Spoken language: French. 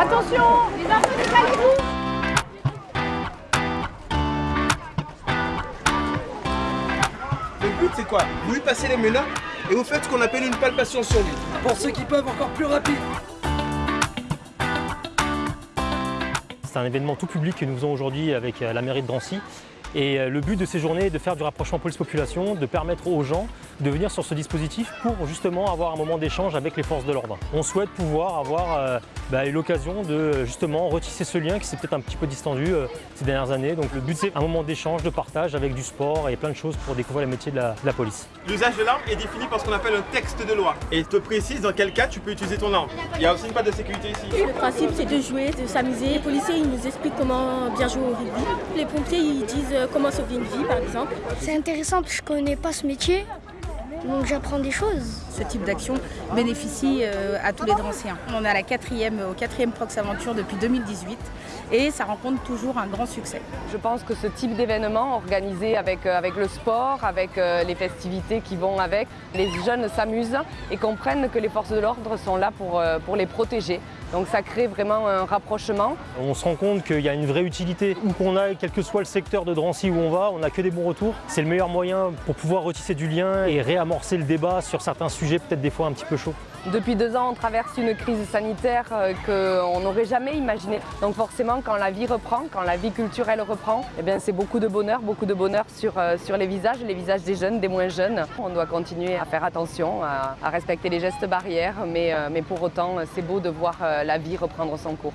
Attention Les enfants, décalez-vous Le but c'est quoi? Vous lui passez les menottes et vous faites ce qu'on appelle une palpation sur lui. Pour ceux qui peuvent, encore plus rapide. C'est un événement tout public que nous faisons aujourd'hui avec euh, la mairie de Drancy. Et euh, le but de ces journées est de faire du rapprochement police-population, de permettre aux gens de venir sur ce dispositif pour justement avoir un moment d'échange avec les forces de l'ordre. On souhaite pouvoir avoir euh, bah, l'occasion de justement retisser ce lien qui s'est peut-être un petit peu distendu euh, ces dernières années. Donc le but c'est un moment d'échange, de partage avec du sport et plein de choses pour découvrir les métiers de la, de la police. L'usage de l'arme est défini par ce qu'on appelle un texte de loi. Et il te précise dans quel cas tu peux utiliser ton arme. Il y a aussi une patte de sécurité ici. Le principe c'est de jouer, de s'amuser. Les policiers ils nous expliquent comment bien jouer au rugby. Les pompiers ils disent comment sauver une vie par exemple. C'est intéressant parce que je connais pas ce métier, donc j'apprends des choses. Ce type d'action bénéficie euh, à tous les Dranciens. On est à la quatrième, au quatrième Prox Aventure depuis 2018 et ça rencontre toujours un grand succès. Je pense que ce type d'événement organisé avec, euh, avec le sport, avec euh, les festivités qui vont avec, les jeunes s'amusent et comprennent que les forces de l'ordre sont là pour, euh, pour les protéger. Donc ça crée vraiment un rapprochement. On se rend compte qu'il y a une vraie utilité. Où qu'on aille, quel que soit le secteur de Drancy où on va, on n'a que des bons retours. C'est le meilleur moyen pour pouvoir retisser du lien et réamorcer le débat sur certains sujets peut-être des fois un petit peu chauds. Depuis deux ans, on traverse une crise sanitaire euh, qu'on n'aurait jamais imaginée. Donc forcément, quand la vie reprend, quand la vie culturelle reprend, eh c'est beaucoup de bonheur, beaucoup de bonheur sur, euh, sur les visages, les visages des jeunes, des moins jeunes. On doit continuer à faire attention, à, à respecter les gestes barrières, mais, euh, mais pour autant, c'est beau de voir la vie reprendre son cours.